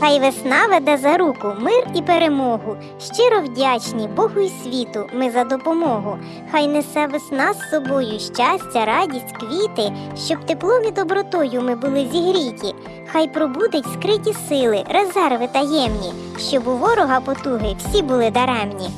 Хай весна веде за руку мир і перемогу. Щиро вдячні Богу і світу ми за допомогу. Хай несе весна з собою щастя, радість, квіти, щоб теплом і добротою ми були зігріті. Хай пробудить скриті сили, резерви таємні, щоб у ворога потуги всі були даремні.